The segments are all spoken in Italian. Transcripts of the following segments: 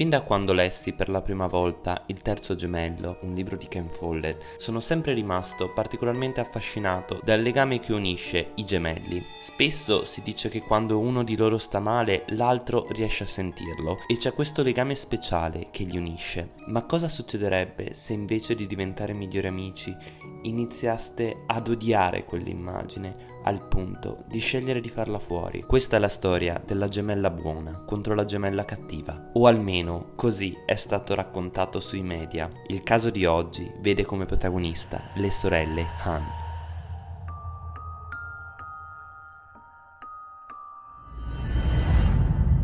Fin da quando lessi per la prima volta Il terzo gemello, un libro di Ken Follett, sono sempre rimasto particolarmente affascinato dal legame che unisce i gemelli. Spesso si dice che quando uno di loro sta male, l'altro riesce a sentirlo e c'è questo legame speciale che li unisce. Ma cosa succederebbe se invece di diventare migliori amici iniziaste ad odiare quell'immagine al punto di scegliere di farla fuori? Questa è la storia della gemella buona contro la gemella cattiva, o almeno così è stato raccontato sui media. Il caso di oggi vede come protagonista le sorelle Han.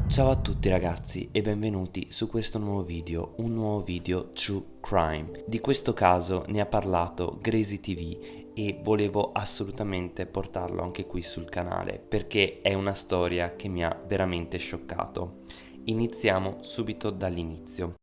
Ciao a tutti ragazzi e benvenuti su questo nuovo video, un nuovo video True Crime. Di questo caso ne ha parlato Grazy TV e volevo assolutamente portarlo anche qui sul canale perché è una storia che mi ha veramente scioccato. Iniziamo subito dall'inizio.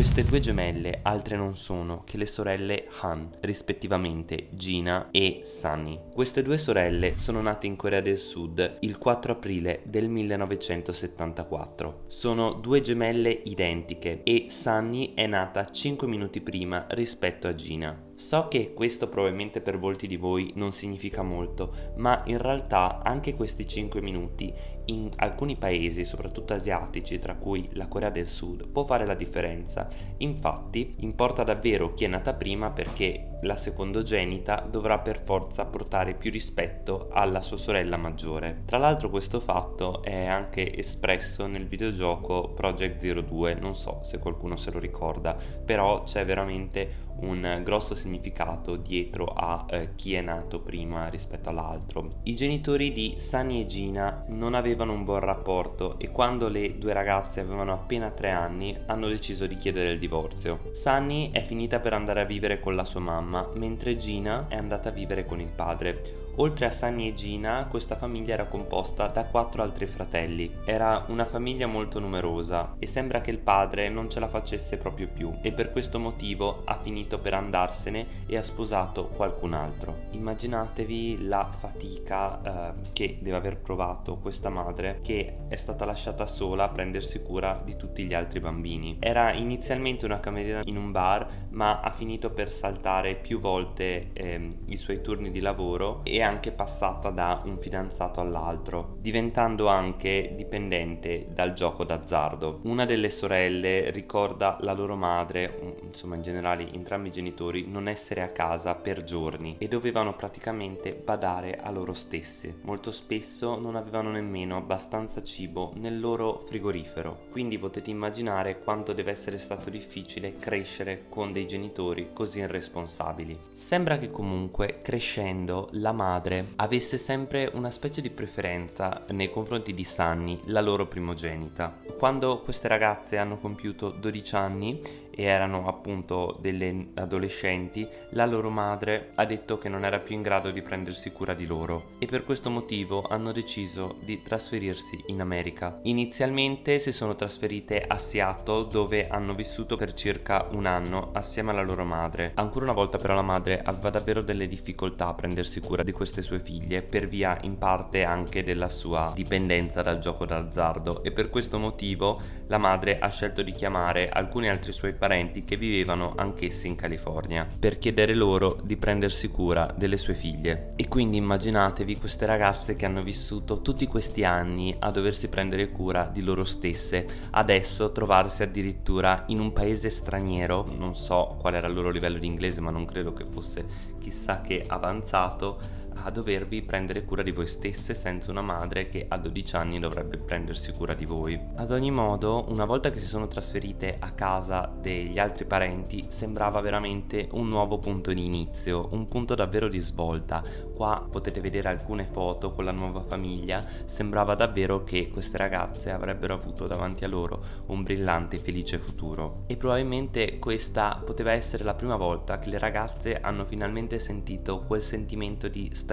Queste due gemelle altre non sono che le sorelle Han, rispettivamente Gina e Sunny. Queste due sorelle sono nate in Corea del Sud il 4 aprile del 1974. Sono due gemelle identiche e Sunny è nata 5 minuti prima rispetto a Gina. So che questo probabilmente per molti di voi non significa molto, ma in realtà anche questi 5 minuti in alcuni paesi, soprattutto asiatici, tra cui la Corea del Sud, può fare la differenza. Infatti, importa davvero chi è nata prima perché la secondogenita dovrà per forza portare più rispetto alla sua sorella maggiore. Tra l'altro questo fatto è anche espresso nel videogioco Project Zero 2, non so se qualcuno se lo ricorda, però c'è veramente un grosso significato dietro a eh, chi è nato prima rispetto all'altro. I genitori di Sunny e Gina non avevano un buon rapporto e quando le due ragazze avevano appena tre anni hanno deciso di chiedere il divorzio. Sunny è finita per andare a vivere con la sua mamma, mentre Gina è andata a vivere con il padre. Oltre a Sunny e Gina, questa famiglia era composta da quattro altri fratelli. Era una famiglia molto numerosa e sembra che il padre non ce la facesse proprio più e per questo motivo ha finito per andarsene e ha sposato qualcun altro. Immaginatevi la fatica eh, che deve aver provato questa madre che è stata lasciata sola a prendersi cura di tutti gli altri bambini. Era inizialmente una cameriera in un bar ma ha finito per saltare più volte eh, i suoi turni di lavoro e anche passata da un fidanzato all'altro, diventando anche dipendente dal gioco d'azzardo. Una delle sorelle ricorda la loro madre, insomma in generale entrambi i genitori, non essere a casa per giorni e dovevano praticamente badare a loro stesse. Molto spesso non avevano nemmeno abbastanza cibo nel loro frigorifero, quindi potete immaginare quanto deve essere stato difficile crescere con dei genitori così irresponsabili. Sembra che comunque crescendo la madre madre avesse sempre una specie di preferenza nei confronti di Sunny, la loro primogenita. Quando queste ragazze hanno compiuto 12 anni e erano appunto delle adolescenti, la loro madre ha detto che non era più in grado di prendersi cura di loro e per questo motivo hanno deciso di trasferirsi in America. Inizialmente si sono trasferite a Seattle dove hanno vissuto per circa un anno assieme alla loro madre. Ancora una volta però la madre aveva davvero delle difficoltà a prendersi cura di queste sue figlie per via in parte anche della sua dipendenza dal gioco d'azzardo e per questo motivo la madre ha scelto di chiamare alcuni altri suoi parenti che vivevano anch'essi in California per chiedere loro di prendersi cura delle sue figlie. E quindi immaginatevi queste ragazze che hanno vissuto tutti questi anni a doversi prendere cura di loro stesse, adesso trovarsi addirittura in un paese straniero, non so qual era il loro livello di inglese ma non credo che fosse chissà che avanzato, a dovervi prendere cura di voi stesse senza una madre che a 12 anni dovrebbe prendersi cura di voi. Ad ogni modo, una volta che si sono trasferite a casa degli altri parenti, sembrava veramente un nuovo punto di inizio, un punto davvero di svolta. Qua potete vedere alcune foto con la nuova famiglia, sembrava davvero che queste ragazze avrebbero avuto davanti a loro un brillante e felice futuro. E probabilmente questa poteva essere la prima volta che le ragazze hanno finalmente sentito quel sentimento di stabilità,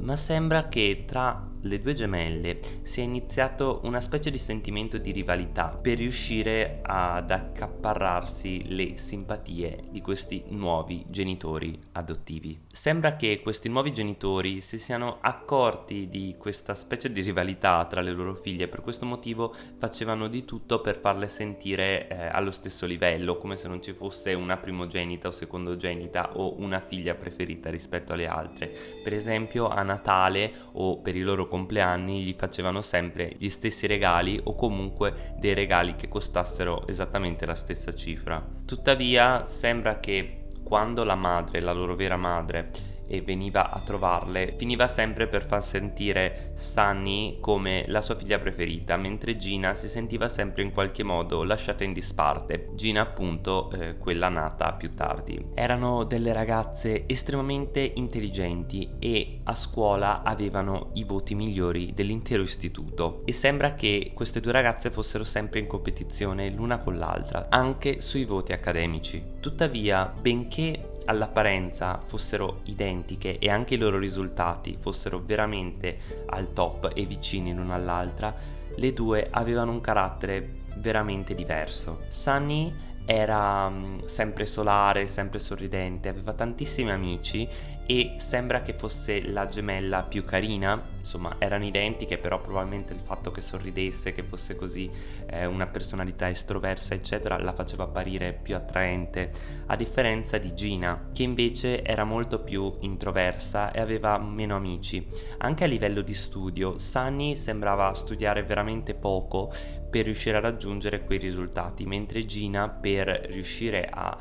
ma sembra che tra le due gemelle si è iniziato una specie di sentimento di rivalità per riuscire ad accaparrarsi le simpatie di questi nuovi genitori adottivi. Sembra che questi nuovi genitori si siano accorti di questa specie di rivalità tra le loro figlie e per questo motivo facevano di tutto per farle sentire eh, allo stesso livello, come se non ci fosse una primogenita o secondogenita o una figlia preferita rispetto alle altre. Per esempio a Natale o per i loro compleanni gli facevano sempre gli stessi regali o comunque dei regali che costassero esattamente la stessa cifra. Tuttavia sembra che quando la madre, la loro vera madre, e veniva a trovarle, finiva sempre per far sentire Sunny come la sua figlia preferita, mentre Gina si sentiva sempre in qualche modo lasciata in disparte. Gina appunto eh, quella nata più tardi. Erano delle ragazze estremamente intelligenti e a scuola avevano i voti migliori dell'intero istituto e sembra che queste due ragazze fossero sempre in competizione l'una con l'altra, anche sui voti accademici. Tuttavia, benché all'apparenza fossero identiche e anche i loro risultati fossero veramente al top e vicini l'una all'altra, le due avevano un carattere veramente diverso. Sunny era um, sempre solare, sempre sorridente, aveva tantissimi amici e sembra che fosse la gemella più carina, insomma erano identiche però probabilmente il fatto che sorridesse, che fosse così eh, una personalità estroversa eccetera la faceva apparire più attraente, a differenza di Gina che invece era molto più introversa e aveva meno amici. Anche a livello di studio Sunny sembrava studiare veramente poco per riuscire a raggiungere quei risultati, mentre Gina per riuscire a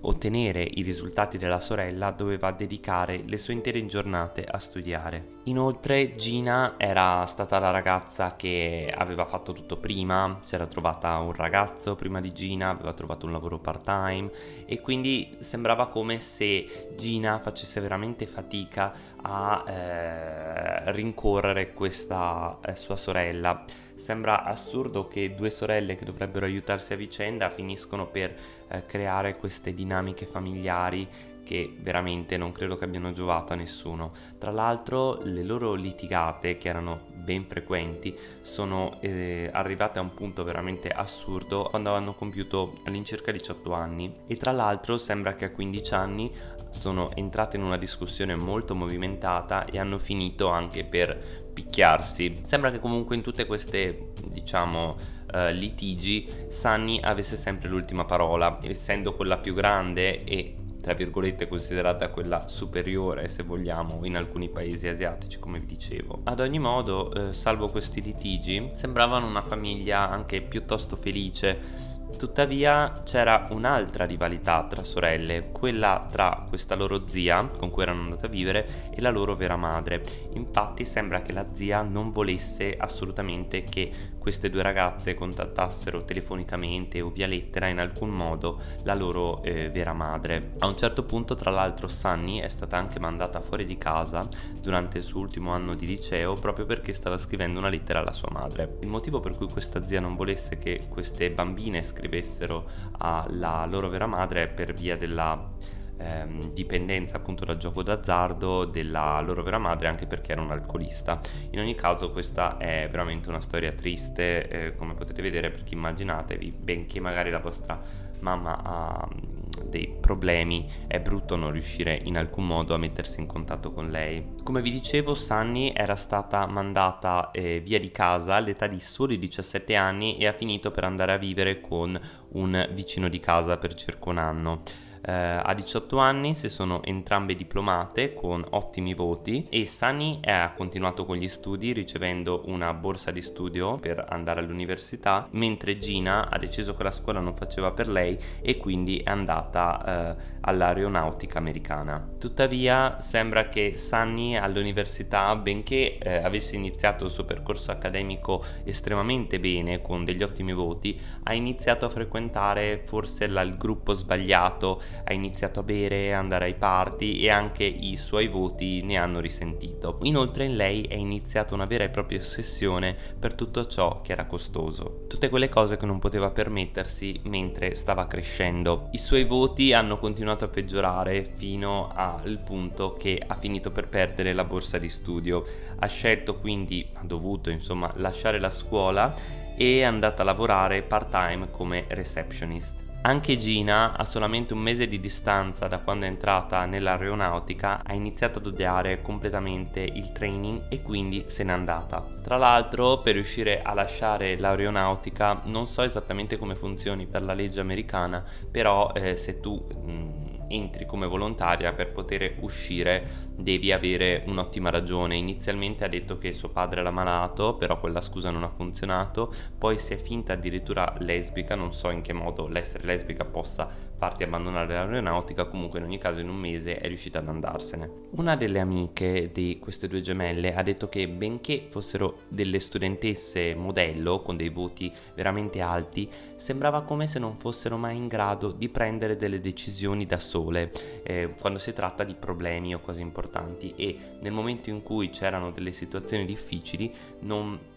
ottenere i risultati della sorella doveva dedicare le sue intere giornate a studiare. Inoltre Gina era stata la ragazza che aveva fatto tutto prima, si era trovata un ragazzo prima di Gina, aveva trovato un lavoro part time e quindi sembrava come se Gina facesse veramente fatica a eh, rincorrere questa eh, sua sorella. Sembra assurdo che due sorelle che dovrebbero aiutarsi a vicenda finiscono per eh, creare queste dinamiche familiari che veramente non credo che abbiano giovato a nessuno. Tra l'altro le loro litigate, che erano ben frequenti, sono eh, arrivate a un punto veramente assurdo quando hanno compiuto all'incirca 18 anni e tra l'altro sembra che a 15 anni sono entrate in una discussione molto movimentata e hanno finito anche per picchiarsi. Sembra che comunque in tutte queste, diciamo, uh, litigi Sunny avesse sempre l'ultima parola, essendo quella più grande e tra virgolette considerata quella superiore se vogliamo in alcuni paesi asiatici come vi dicevo. Ad ogni modo, eh, salvo questi litigi, sembravano una famiglia anche piuttosto felice Tuttavia c'era un'altra rivalità tra sorelle, quella tra questa loro zia con cui erano andate a vivere e la loro vera madre. Infatti sembra che la zia non volesse assolutamente che queste due ragazze contattassero telefonicamente o via lettera in alcun modo la loro eh, vera madre. A un certo punto tra l'altro Sunny è stata anche mandata fuori di casa durante il suo ultimo anno di liceo proprio perché stava scrivendo una lettera alla sua madre. Il motivo per cui questa zia non volesse che queste bambine scrivessero alla loro vera madre è per via della ehm, dipendenza appunto dal gioco d'azzardo della loro vera madre anche perché era un alcolista. In ogni caso questa è veramente una storia triste eh, come potete vedere perché immaginatevi benché magari la vostra mamma ha mm, dei problemi è brutto non riuscire in alcun modo a mettersi in contatto con lei. Come vi dicevo Sunny era stata mandata eh, via di casa all'età di soli 17 anni e ha finito per andare a vivere con un vicino di casa per circa un anno. Eh, a 18 anni si sono entrambe diplomate con ottimi voti e Sunny ha continuato con gli studi ricevendo una borsa di studio per andare all'università, mentre Gina ha deciso che la scuola non faceva per lei e quindi è andata eh, all'aeronautica americana. Tuttavia sembra che Sunny all'università, benché eh, avesse iniziato il suo percorso accademico estremamente bene con degli ottimi voti, ha iniziato a frequentare forse la, il gruppo sbagliato ha iniziato a bere, andare ai party e anche i suoi voti ne hanno risentito. Inoltre in lei è iniziata una vera e propria ossessione per tutto ciò che era costoso, tutte quelle cose che non poteva permettersi mentre stava crescendo. I suoi voti hanno continuato a peggiorare fino al punto che ha finito per perdere la borsa di studio. Ha scelto quindi, ha dovuto insomma lasciare la scuola e è andata a lavorare part time come receptionist. Anche Gina, a solamente un mese di distanza da quando è entrata nell'aeronautica, ha iniziato ad odiare completamente il training e quindi se n'è andata. Tra l'altro, per riuscire a lasciare l'aeronautica, non so esattamente come funzioni per la legge americana, però eh, se tu mh, mm, entri come volontaria per poter uscire devi avere un'ottima ragione. Inizialmente ha detto che suo padre era malato, però quella scusa non ha funzionato, poi si è finta addirittura lesbica, non so in che modo l'essere lesbica possa farti abbandonare l'aeronautica, comunque in ogni caso in un mese è riuscita ad andarsene. Una delle amiche di queste due gemelle ha detto che benché fossero delle studentesse modello con dei voti veramente alti, sembrava come se non fossero mai in grado di prendere delle decisioni da sole eh, quando si tratta di problemi o cose importanti. E nel momento in cui c'erano delle situazioni difficili non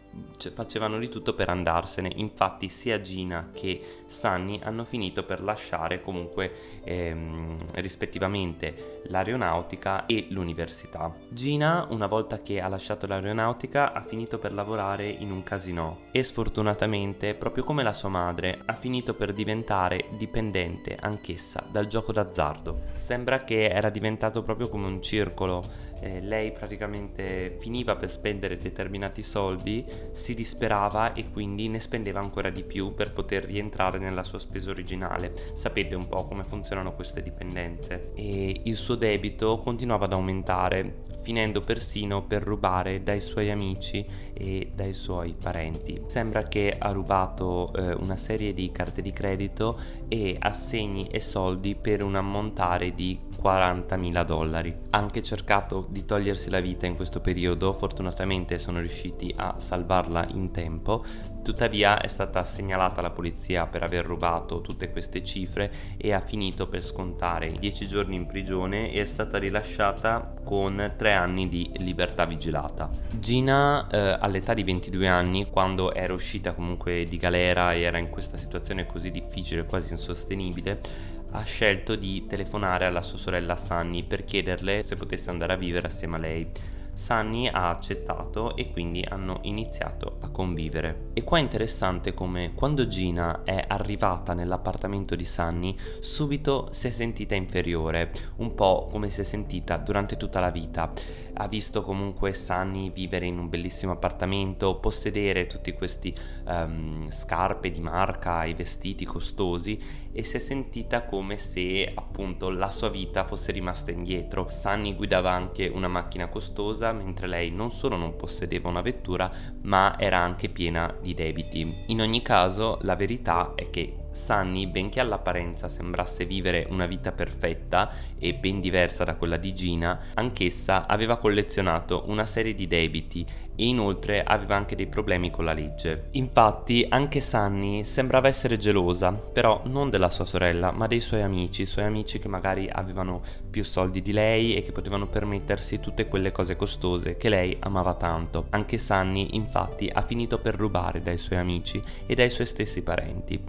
facevano di tutto per andarsene. Infatti sia Gina che Sunny hanno finito per lasciare comunque ehm, rispettivamente l'aeronautica e l'università Gina una volta che ha lasciato l'aeronautica ha finito per lavorare in un casino e sfortunatamente proprio come la sua madre ha finito per diventare dipendente anch'essa dal gioco d'azzardo sembra che era diventato proprio come un circolo eh, lei praticamente finiva per spendere determinati soldi, si disperava e quindi ne spendeva ancora di più per poter rientrare nella sua spesa originale. Sapete un po' come funzionano queste dipendenze. E il suo debito continuava ad aumentare finendo persino per rubare dai suoi amici e dai suoi parenti. Sembra che ha rubato eh, una serie di carte di credito e assegni e soldi per un ammontare di 40.000 dollari. Ha anche cercato di togliersi la vita in questo periodo, fortunatamente sono riusciti a salvarla in tempo, tuttavia è stata segnalata alla polizia per aver rubato tutte queste cifre e ha finito per scontare 10 giorni in prigione e è stata rilasciata con 3 anni di libertà vigilata. Gina eh, all'età di 22 anni, quando era uscita comunque di galera e era in questa situazione così difficile, quasi insostenibile, ha scelto di telefonare alla sua sorella Sunny per chiederle se potesse andare a vivere assieme a lei. Sunny ha accettato e quindi hanno iniziato a convivere. E qua è interessante come quando Gina è arrivata nell'appartamento di Sunny subito si è sentita inferiore, un po' come si è sentita durante tutta la vita. Ha visto comunque Sunny vivere in un bellissimo appartamento, possedere tutti questi um, scarpe di marca e vestiti costosi e si è sentita come se appunto la sua vita fosse rimasta indietro. Sunny guidava anche una macchina costosa mentre lei non solo non possedeva una vettura ma era anche piena di debiti. In ogni caso la verità è che Sunny, benché all'apparenza sembrasse vivere una vita perfetta e ben diversa da quella di Gina, anch'essa aveva collezionato una serie di debiti e inoltre aveva anche dei problemi con la legge. Infatti anche Sunny sembrava essere gelosa, però non della sua sorella, ma dei suoi amici, suoi amici che magari avevano più soldi di lei e che potevano permettersi tutte quelle cose costose che lei amava tanto. Anche Sunny infatti ha finito per rubare dai suoi amici e dai suoi stessi parenti.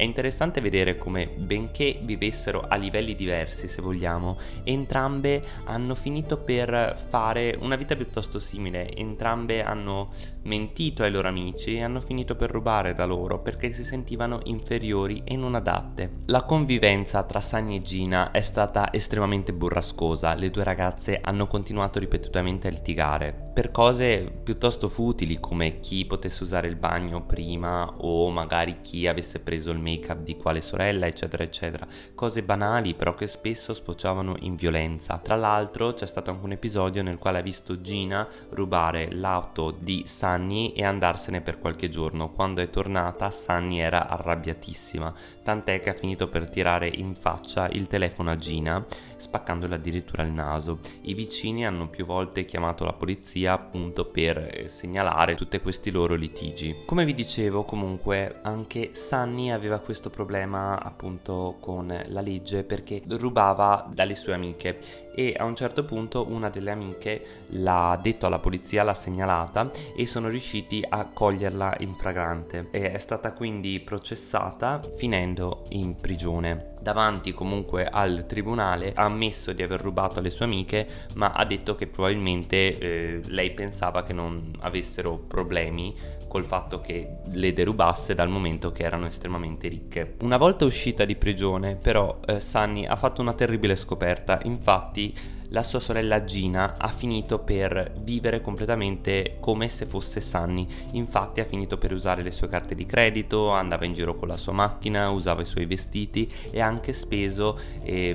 È interessante vedere come, benché vivessero a livelli diversi se vogliamo, entrambe hanno finito per fare una vita piuttosto simile, entrambe hanno mentito ai loro amici e hanno finito per rubare da loro perché si sentivano inferiori e non adatte. La convivenza tra Sunny e Gina è stata estremamente burrascosa, le due ragazze hanno continuato ripetutamente a litigare per cose piuttosto futili come chi potesse usare il bagno prima o magari chi avesse preso il make up di quale sorella eccetera eccetera. Cose banali però che spesso sfociavano in violenza. Tra l'altro c'è stato anche un episodio nel quale ha visto Gina rubare l'auto di Sunny e andarsene per qualche giorno. Quando è tornata Sunny era arrabbiatissima. Tant'è che ha finito per tirare in faccia il telefono a Gina spaccandole addirittura il naso i vicini hanno più volte chiamato la polizia appunto per eh, segnalare tutti questi loro litigi. Come vi dicevo comunque anche Sunny aveva questo problema appunto con la legge perché rubava dalle sue amiche e a un certo punto una delle amiche l'ha detto alla polizia, l'ha segnalata e sono riusciti a coglierla in fragrante. E è stata quindi processata finendo in prigione. Davanti comunque al tribunale ha ammesso di aver rubato alle sue amiche ma ha detto che probabilmente eh, lei pensava che non avessero problemi col fatto che le derubasse dal momento che erano estremamente ricche. Una volta uscita di prigione però eh, Sunny ha fatto una terribile scoperta, infatti the la sua sorella Gina ha finito per vivere completamente come se fosse Sunny, infatti ha finito per usare le sue carte di credito, andava in giro con la sua macchina, usava i suoi vestiti e ha anche speso eh,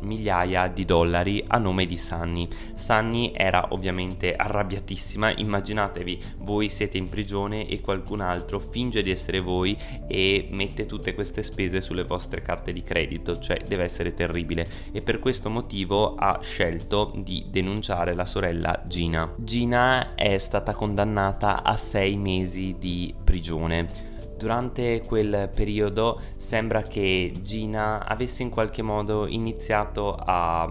migliaia di dollari a nome di Sunny. Sunny era ovviamente arrabbiatissima, immaginatevi voi siete in prigione e qualcun altro finge di essere voi e mette tutte queste spese sulle vostre carte di credito, cioè deve essere terribile e per questo motivo ha scelto scelto di denunciare la sorella Gina. Gina è stata condannata a sei mesi di prigione. Durante quel periodo sembra che Gina avesse in qualche modo iniziato a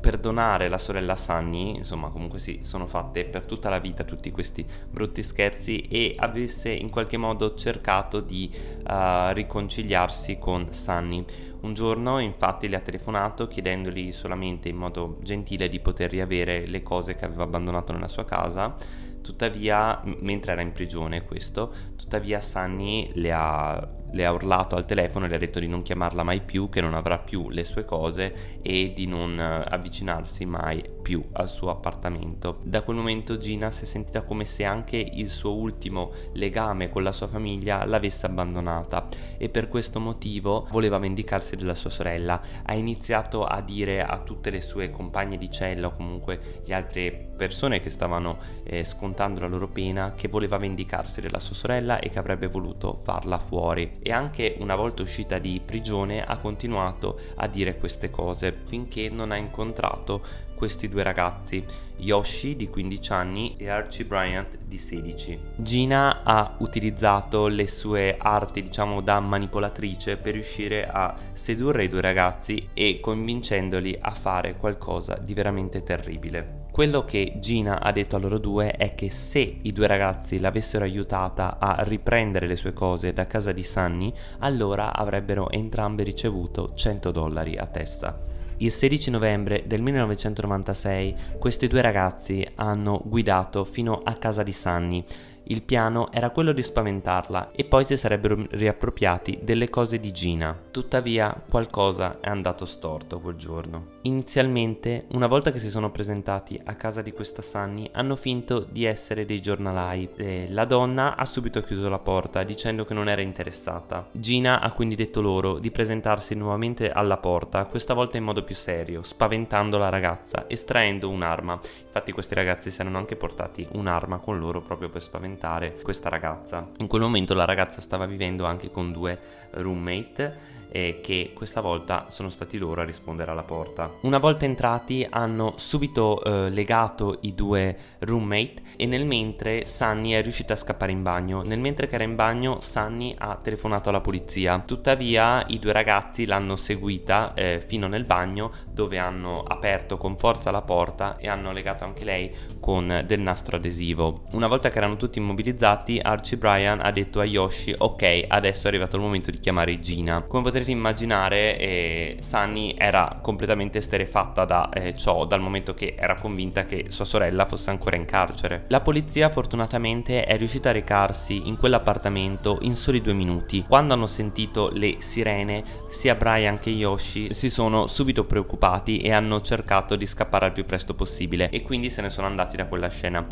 perdonare la sorella Sunny, insomma comunque sì, sono fatte per tutta la vita tutti questi brutti scherzi e avesse in qualche modo cercato di uh, riconciliarsi con Sunny. Un giorno infatti le ha telefonato chiedendogli solamente in modo gentile di poter riavere le cose che aveva abbandonato nella sua casa tuttavia mentre era in prigione questo tuttavia Sunny le ha le ha urlato al telefono e le ha detto di non chiamarla mai più, che non avrà più le sue cose e di non eh, avvicinarsi mai più al suo appartamento. Da quel momento Gina si è sentita come se anche il suo ultimo legame con la sua famiglia l'avesse abbandonata e per questo motivo voleva vendicarsi della sua sorella. Ha iniziato a dire a tutte le sue compagne di cella o comunque le altre persone che stavano eh, scontando la loro pena che voleva vendicarsi della sua sorella e che avrebbe voluto farla fuori e anche una volta uscita di prigione ha continuato a dire queste cose finché non ha incontrato questi due ragazzi, Yoshi di 15 anni e Archie Bryant di 16. Gina ha utilizzato le sue arti diciamo da manipolatrice per riuscire a sedurre i due ragazzi e convincendoli a fare qualcosa di veramente terribile. Quello che Gina ha detto a loro due è che se i due ragazzi l'avessero aiutata a riprendere le sue cose da casa di Sunny, allora avrebbero entrambe ricevuto 100 dollari a testa. Il 16 novembre del 1996 questi due ragazzi hanno guidato fino a casa di Sunny il piano era quello di spaventarla e poi si sarebbero riappropriati delle cose di Gina. Tuttavia qualcosa è andato storto quel giorno. Inizialmente, una volta che si sono presentati a casa di questa Sunny, hanno finto di essere dei giornalai. E la donna ha subito chiuso la porta dicendo che non era interessata. Gina ha quindi detto loro di presentarsi nuovamente alla porta, questa volta in modo più serio, spaventando la ragazza, estraendo un'arma. Infatti questi ragazzi si erano anche portati un'arma con loro proprio per spaventare questa ragazza. In quel momento la ragazza stava vivendo anche con due roommate eh, che questa volta sono stati loro a rispondere alla porta. Una volta entrati hanno subito eh, legato i due roommate e nel mentre Sunny è riuscita a scappare in bagno. Nel mentre che era in bagno Sunny ha telefonato alla polizia. Tuttavia i due ragazzi l'hanno seguita eh, fino nel bagno dove hanno aperto con forza la porta e hanno legato anche lei con del nastro adesivo. Una volta che erano tutti immobilizzati Archie Bryan ha detto a Yoshi ok adesso è arrivato il momento di chiamare Gina. Come potete potrete immaginare eh, Sunny era completamente esterefatta da eh, ciò dal momento che era convinta che sua sorella fosse ancora in carcere. La polizia fortunatamente è riuscita a recarsi in quell'appartamento in soli due minuti. Quando hanno sentito le sirene sia Brian che Yoshi si sono subito preoccupati e hanno cercato di scappare al più presto possibile e quindi se ne sono andati da quella scena.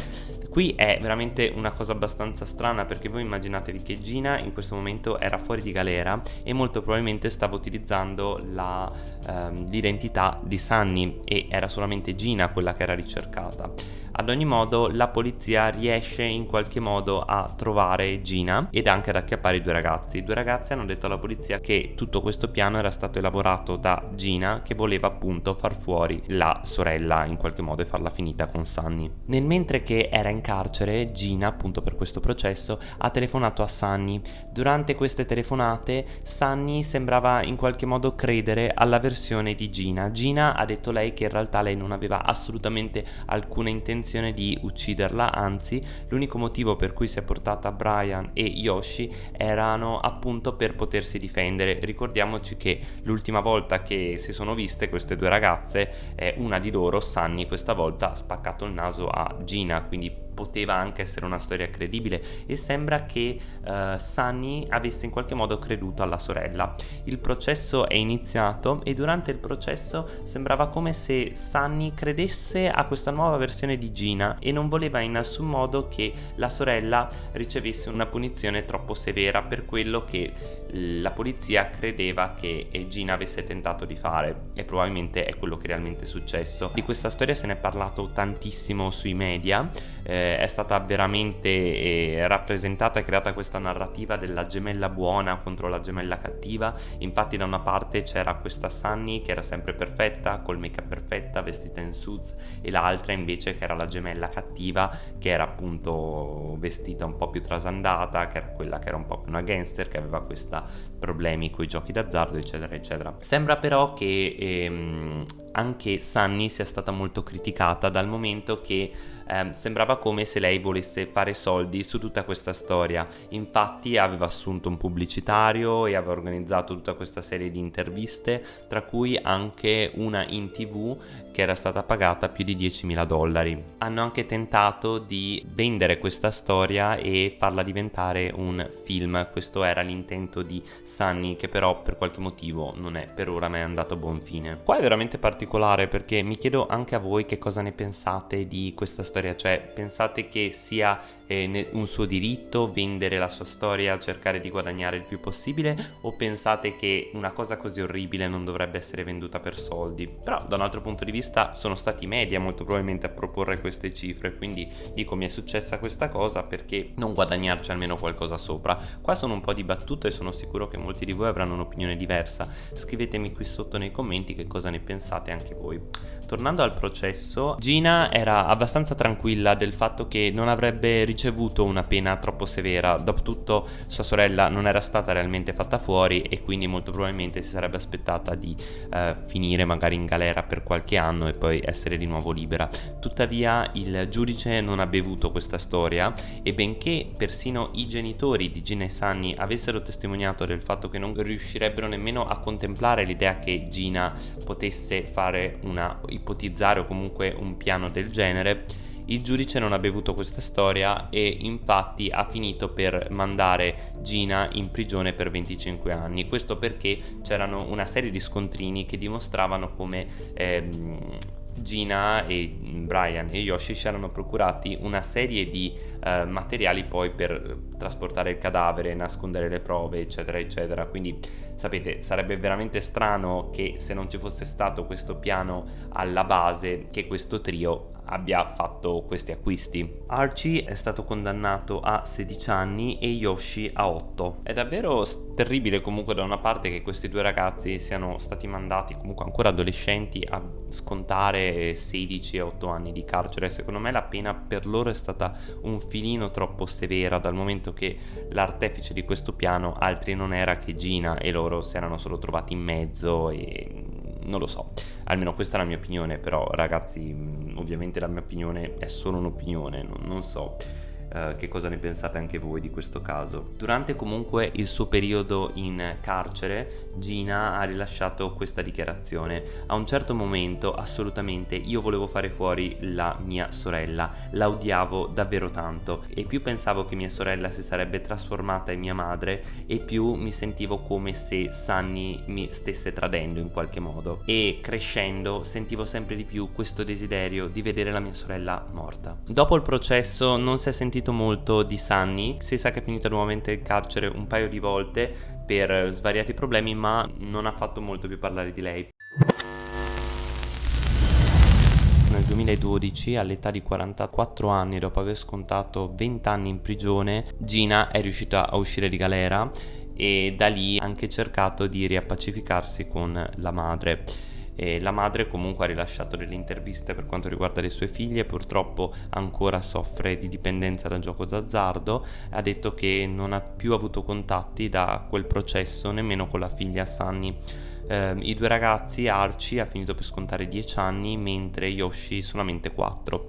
Qui è veramente una cosa abbastanza strana perché voi immaginatevi che Gina in questo momento era fuori di galera e molto probabilmente stava utilizzando ehm, l'identità di Sunny e era solamente Gina quella che era ricercata. Ad ogni modo la polizia riesce in qualche modo a trovare Gina ed anche ad acchiappare i due ragazzi. I due ragazzi hanno detto alla polizia che tutto questo piano era stato elaborato da Gina che voleva appunto far fuori la sorella in qualche modo e farla finita con Sunny. Nel mentre che era in carcere, Gina appunto per questo processo ha telefonato a Sunny. Durante queste telefonate Sunny sembrava in qualche modo credere alla versione di Gina. Gina ha detto lei che in realtà lei non aveva assolutamente alcuna intenzione intenzione di ucciderla, anzi l'unico motivo per cui si è portata Brian e Yoshi erano appunto per potersi difendere. Ricordiamoci che l'ultima volta che si sono viste queste due ragazze, eh, una di loro, Sunny, questa volta ha spaccato il naso a Gina, quindi poteva anche essere una storia credibile e sembra che uh, Sunny avesse in qualche modo creduto alla sorella. Il processo è iniziato e durante il processo sembrava come se Sunny credesse a questa nuova versione di Gina e non voleva in nessun modo che la sorella ricevesse una punizione troppo severa per quello che la polizia credeva che Gina avesse tentato di fare e probabilmente è quello che realmente è successo. Di questa storia se ne è parlato tantissimo sui media, eh, è stata veramente eh, rappresentata e creata questa narrativa della gemella buona contro la gemella cattiva, infatti da una parte c'era questa Sunny che era sempre perfetta, col make up perfetta, vestita in suits e l'altra invece che era la gemella cattiva che era appunto vestita un po' più trasandata, che era quella che era un po' più una gangster, che aveva questa problemi con i giochi d'azzardo eccetera eccetera. Sembra però che ehm, anche Sunny sia stata molto criticata dal momento che eh, sembrava come se lei volesse fare soldi su tutta questa storia. Infatti aveva assunto un pubblicitario e aveva organizzato tutta questa serie di interviste, tra cui anche una in tv che era stata pagata più di 10.000 dollari. Hanno anche tentato di vendere questa storia e farla diventare un film, questo era l'intento di Sunny che però per qualche motivo non è per ora mai andato a buon fine. Qua è veramente particolare particolare perché mi chiedo anche a voi che cosa ne pensate di questa storia, cioè pensate che sia eh, un suo diritto vendere la sua storia, cercare di guadagnare il più possibile o pensate che una cosa così orribile non dovrebbe essere venduta per soldi? Però da un altro punto di vista sono stati i media molto probabilmente a proporre queste cifre, quindi dico mi è successa questa cosa perché non guadagnarci almeno qualcosa sopra. Qua sono un po' dibattuto e sono sicuro che molti di voi avranno un'opinione diversa. Scrivetemi qui sotto nei commenti che cosa ne pensate anche voi. Tornando al processo, Gina era abbastanza tranquilla del fatto che non avrebbe ricevuto una pena troppo severa, dopotutto sua sorella non era stata realmente fatta fuori e quindi molto probabilmente si sarebbe aspettata di eh, finire magari in galera per qualche anno e poi essere di nuovo libera. Tuttavia il giudice non ha bevuto questa storia e benché persino i genitori di Gina e Sunny avessero testimoniato del fatto che non riuscirebbero nemmeno a contemplare l'idea che Gina potesse fare una ipotizzare o comunque un piano del genere il giudice non ha bevuto questa storia e infatti ha finito per mandare Gina in prigione per 25 anni. Questo perché c'erano una serie di scontrini che dimostravano come ehm, Gina e Brian e Yoshi si erano procurati una serie di eh, materiali poi per trasportare il cadavere, nascondere le prove, eccetera, eccetera. Quindi sapete, sarebbe veramente strano che se non ci fosse stato questo piano alla base, che questo trio abbia fatto questi acquisti. Archie è stato condannato a 16 anni e Yoshi a 8. È davvero terribile comunque da una parte che questi due ragazzi siano stati mandati comunque ancora adolescenti a scontare 16 e 8 anni di carcere. Secondo me la pena per loro è stata un filino troppo severa dal momento che l'artefice di questo piano altri non era che Gina e loro si erano solo trovati in mezzo e non lo so, almeno questa è la mia opinione, però ragazzi ovviamente la mia opinione è solo un'opinione, non, non so. Eh, che cosa ne pensate anche voi di questo caso. Durante comunque il suo periodo in carcere, Gina ha rilasciato questa dichiarazione. A un certo momento, assolutamente, io volevo fare fuori la mia sorella, la odiavo davvero tanto e più pensavo che mia sorella si sarebbe trasformata in mia madre e più mi sentivo come se Sunny mi stesse tradendo in qualche modo e crescendo sentivo sempre di più questo desiderio di vedere la mia sorella morta. Dopo il processo non si è sentito molto di Sunny, si sa che è finita nuovamente in carcere un paio di volte per svariati problemi ma non ha fatto molto più parlare di lei. Nel 2012, all'età di 44 anni, dopo aver scontato 20 anni in prigione, Gina è riuscita a uscire di galera e da lì ha anche cercato di riappacificarsi con la madre. E la madre comunque ha rilasciato delle interviste per quanto riguarda le sue figlie, purtroppo ancora soffre di dipendenza da gioco d'azzardo, ha detto che non ha più avuto contatti da quel processo nemmeno con la figlia Sunny. Eh, I due ragazzi, Archie ha finito per scontare 10 anni mentre Yoshi solamente 4.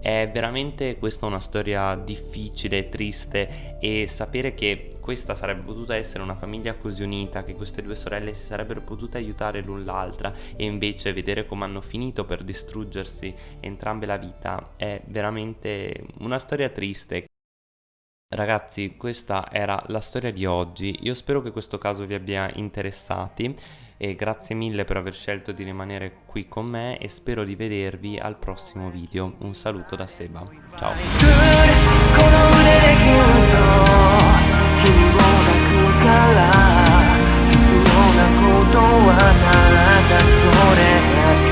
È veramente questa una storia difficile, triste e sapere che questa sarebbe potuta essere una famiglia così unita, che queste due sorelle si sarebbero potute aiutare l'un l'altra e invece vedere come hanno finito per distruggersi entrambe la vita è veramente una storia triste. Ragazzi, questa era la storia di oggi, io spero che questo caso vi abbia interessati e grazie mille per aver scelto di rimanere qui con me e spero di vedervi al prossimo video. Un saluto da Seba, ciao! ら必要なことはただそれ。だけ